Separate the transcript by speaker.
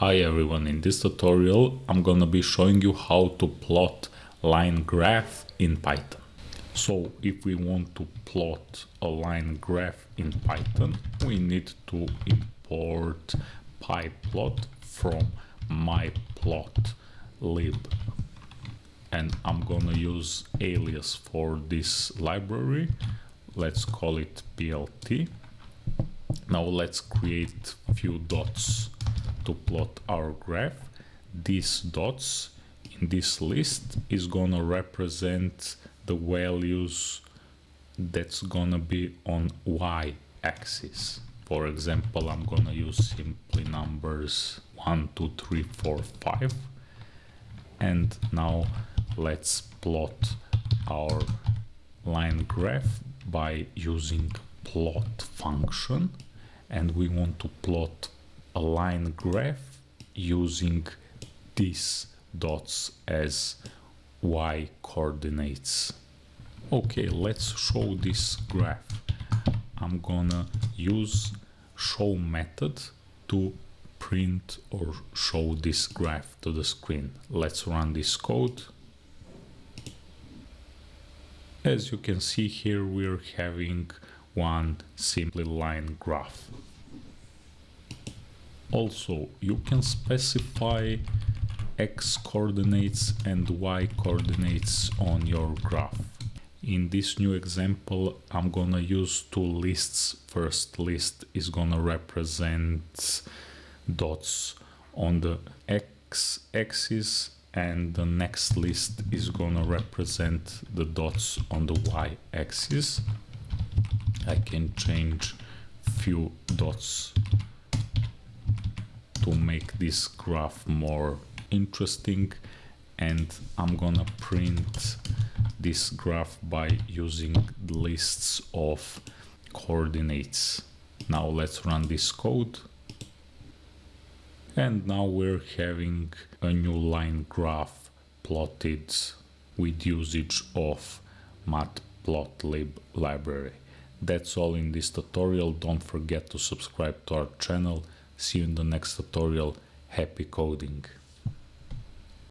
Speaker 1: Hi everyone, in this tutorial I'm gonna be showing you how to plot line graph in Python. So if we want to plot a line graph in Python, we need to import pyplot from matplotlib. And I'm gonna use alias for this library. Let's call it plt. Now let's create few dots to plot our graph, these dots in this list is gonna represent the values that's gonna be on y axis. For example, I'm gonna use simply numbers 1, 2, 3, 4, 5. And now let's plot our line graph by using plot function and we want to plot line graph using these dots as y coordinates. Okay, let's show this graph. I'm gonna use show method to print or show this graph to the screen. Let's run this code. As you can see here, we're having one simply line graph. Also, you can specify x coordinates and y coordinates on your graph. In this new example, I'm gonna use two lists. First list is gonna represent dots on the x-axis and the next list is gonna represent the dots on the y-axis. I can change few dots to make this graph more interesting and I'm gonna print this graph by using lists of coordinates. Now let's run this code and now we're having a new line graph plotted with usage of matplotlib library. That's all in this tutorial. Don't forget to subscribe to our channel See you in the next tutorial. Happy coding!